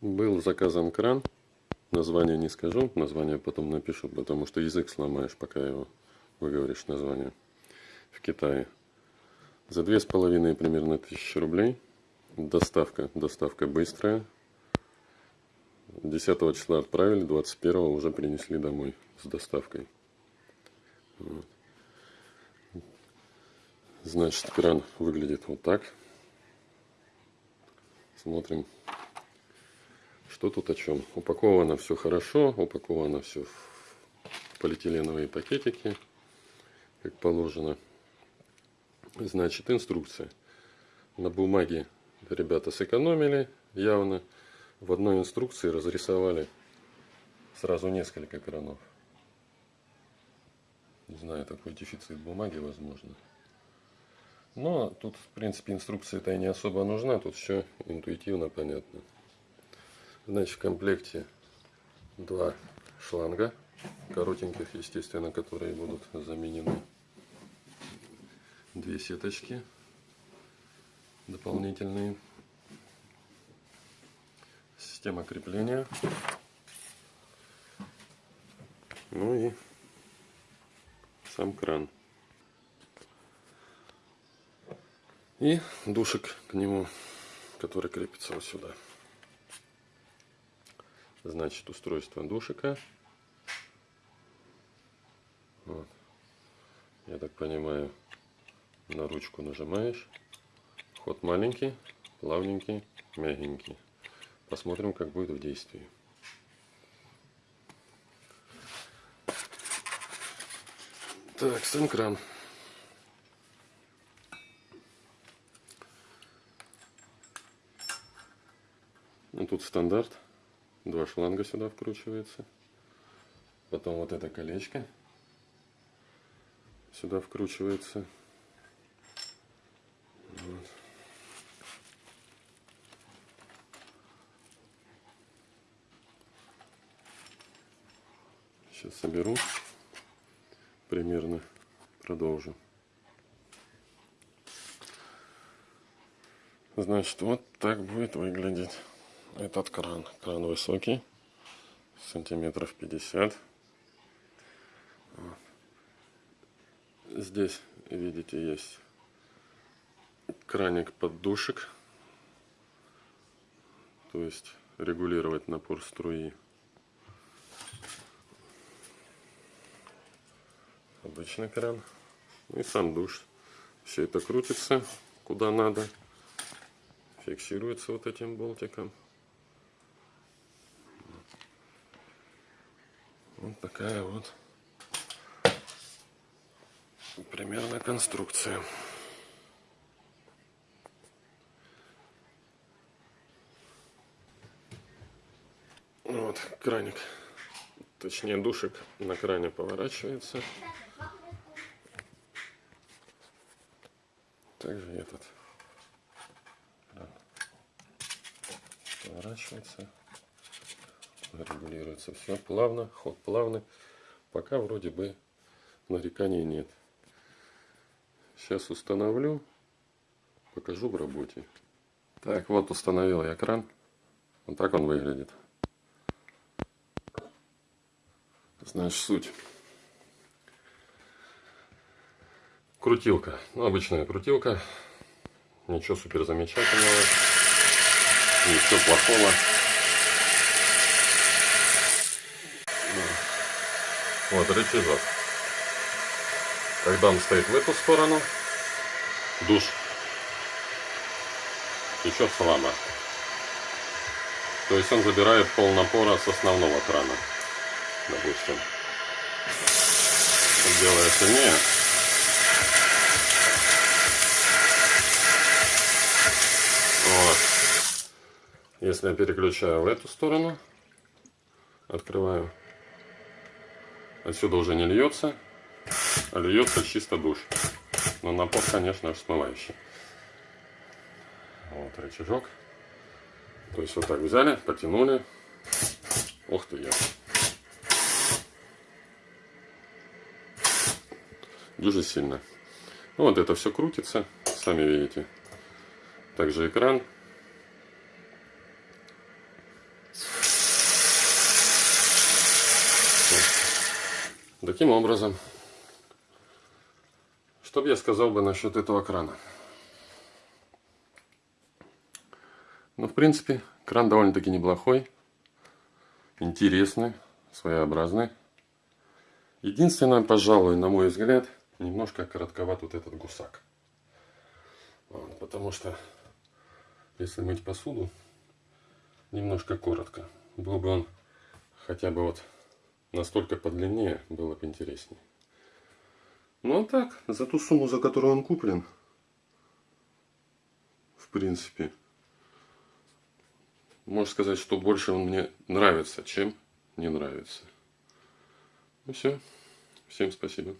Был заказан кран. Название не скажу, название потом напишу, потому что язык сломаешь, пока его выговоришь название. В Китае. За две с половиной примерно тысячи рублей. Доставка. Доставка быстрая. 10 числа отправили, 21 уже принесли домой с доставкой. Вот. Значит, кран выглядит вот так. Смотрим, что тут о чем. Упаковано все хорошо, упаковано все в полиэтиленовые пакетики, как положено. Значит, инструкция. На бумаге ребята сэкономили явно. В одной инструкции разрисовали сразу несколько кранов. Не знаю, такой дефицит бумаги возможно. Но тут, в принципе, инструкция-то и не особо нужна. Тут все интуитивно понятно. Значит, в комплекте два шланга, коротеньких, естественно, которые будут заменены. Две сеточки дополнительные. Система крепления. Ну и сам кран. И душек к нему, который крепится вот сюда. Значит, устройство душика. Вот. Я так понимаю, на ручку нажимаешь. Ход маленький, плавненький, мягенький. Посмотрим, как будет в действии. Так, сам кран. Ну, тут стандарт. Два шланга сюда вкручивается. Потом вот это колечко сюда вкручивается. Вот. Сейчас соберу. Примерно продолжу. Значит, вот так будет выглядеть этот кран. Кран высокий, сантиметров 50. Вот. Здесь, видите, есть краник под душек. То есть регулировать напор струи. Обычный кран. И сам душ. Все это крутится куда надо. Фиксируется вот этим болтиком. Вот такая вот примерно конструкция. Вот краник, точнее душек на кране поворачивается. Также этот поворачивается регулируется все плавно, ход плавный. Пока вроде бы нареканий нет. Сейчас установлю, покажу в работе. Так, вот установил я кран. Вот так он выглядит. Значит, суть. Крутилка. Ну, обычная крутилка. Ничего супер замечательного. Ничего плохого. Вот рычажок. Когда он стоит в эту сторону, душ течет слабо. То есть он забирает пол напора с основного крана. Допустим. Делая сильнее. Вот. Если я переключаю в эту сторону, открываю Отсюда уже не льется, а льется чисто душ. Но напор, конечно, смывающий. Вот рычажок. То есть вот так взяли, потянули. Ух ты, я. Дуже сильно. Ну, вот это все крутится, сами видите. Также экран. Таким образом, что бы я сказал бы насчет этого крана? Ну, в принципе, кран довольно-таки неплохой, интересный, своеобразный. Единственное, пожалуй, на мой взгляд, немножко коротковат вот этот гусак. Вот, потому что, если мыть посуду, немножко коротко. Был бы он хотя бы вот настолько подлиннее, было бы интереснее. Ну а так, за ту сумму, за которую он куплен, в принципе, можно сказать, что больше он мне нравится, чем не нравится. Ну все. Всем спасибо.